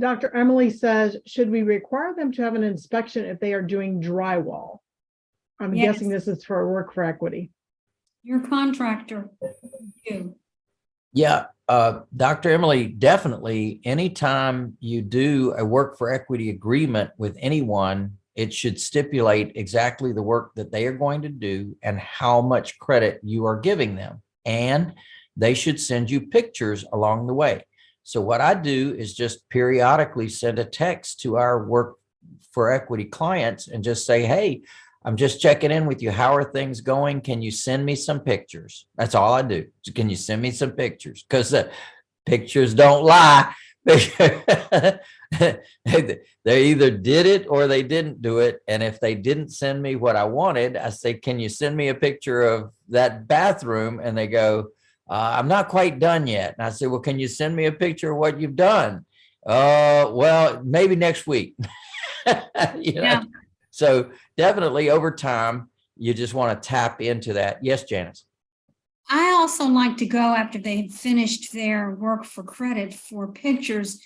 Dr. Emily says, should we require them to have an inspection if they are doing drywall? I'm Yes. guessing this is for work for equity. Your contractor, you. Yeah, uh, Dr. Emily, definitely, anytime you do a work for equity agreement with anyone, it should stipulate exactly the work that they are going to do and how much credit you are giving them. And they should send you pictures along the way. So what I do is just periodically send a text to our work for equity clients and just say, hey, I'm just checking in with you. How are things going? Can you send me some pictures? That's all I do. Can you send me some pictures? Because the pictures don't lie. they either did it or they didn't do it. And if they didn't send me what I wanted, I say, can you send me a picture of that bathroom? And they go, uh, I'm not quite done yet. And I say, well, can you send me a picture of what you've done? Uh, well, maybe next week. You know? Yeah. So definitely over time, you just want to tap into that. Yes, Janice. I also like to go after they've finished their work for credit for pictures.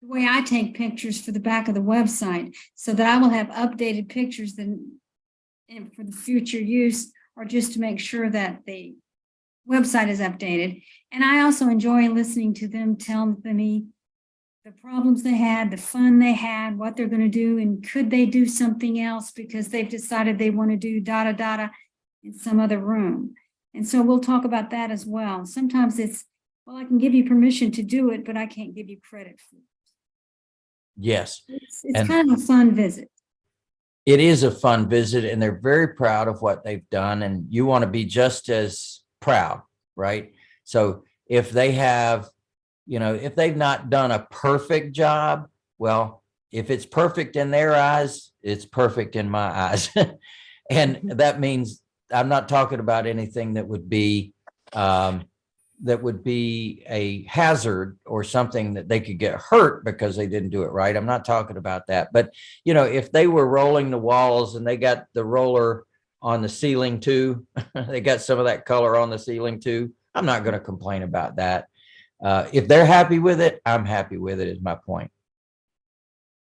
The way I take pictures for the back of the website, so that I will have updated pictures then. For the future use, or just to make sure that the website is updated. And I also enjoy listening to them tell me the problems they had, the fun they had, what they're gonna do, and could they do something else because they've decided they want to do da da da in some other room. And so we'll talk about that as well. Sometimes it's, well, I can give you permission to do it, but I can't give you credit for it. Yes, It's, it's And- kind of a fun visit. it is a fun visit and they're very proud of what they've done and you want to be just as proud, right? So if they have, you know, if they've not done a perfect job, well, if it's perfect in their eyes, it's perfect in my eyes. And that means I'm not talking about anything that would be um, that would be a hazard or something that they could get hurt because they didn't do it right. I'm not talking about that. But, you know, if they were rolling the walls and they got the roller on the ceiling too, they got some of that color on the ceiling too, I'm not going to complain about that. Uh, if they're happy with it, I'm happy with it is my point.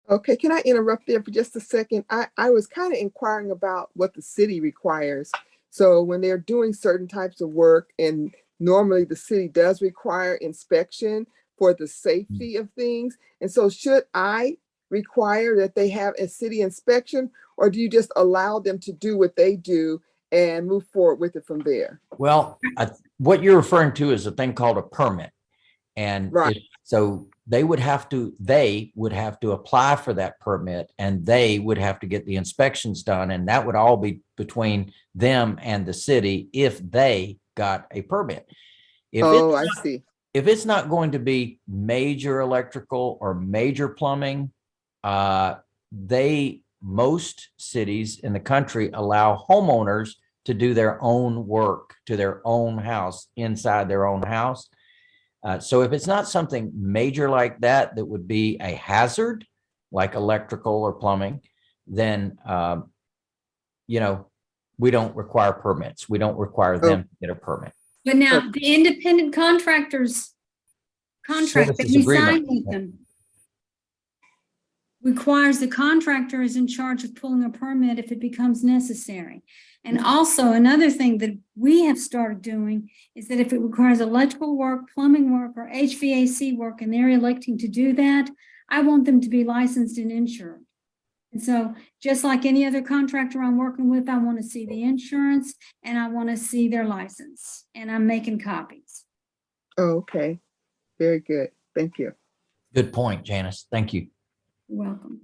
Okay, can I interrupt there for just a second? I, I was kind of inquiring about what the city requires. So when they're doing certain types of work and normally the city does require inspection for the safety of things. And so should I require that they have a city inspection or do you just allow them to do what they do and move forward with it from there? Well, I, what you're referring to is a thing called a permit. And Right. it- so they would have to, they would have to apply for that permit and they would have to get the inspections done. And that would all be between them and the city if they got a permit. If Oh, I not- see. if it's not going to be major electrical or major plumbing, uh, they, most cities in the country allow homeowners to do their own work to their own house, inside their own house. Uh, so if it's not something major like that, that would be a hazard, like electrical or plumbing, then, um, you know, we don't require permits. We don't require them to get a permit. But now, the independent contractors contract that Services we agreement. sign with them requires the contractor is in charge of pulling a permit if it becomes necessary. And also another thing that we have started doing is that if it requires electrical work, plumbing work, or HVAC work, and they're electing to do that, I want them to be licensed and insured. And so just like any other contractor I'm working with, I want to see the insurance and I want to see their license and I'm making copies. Oh, okay. Very good. Thank you. Good point, Janice. Thank you. Welcome.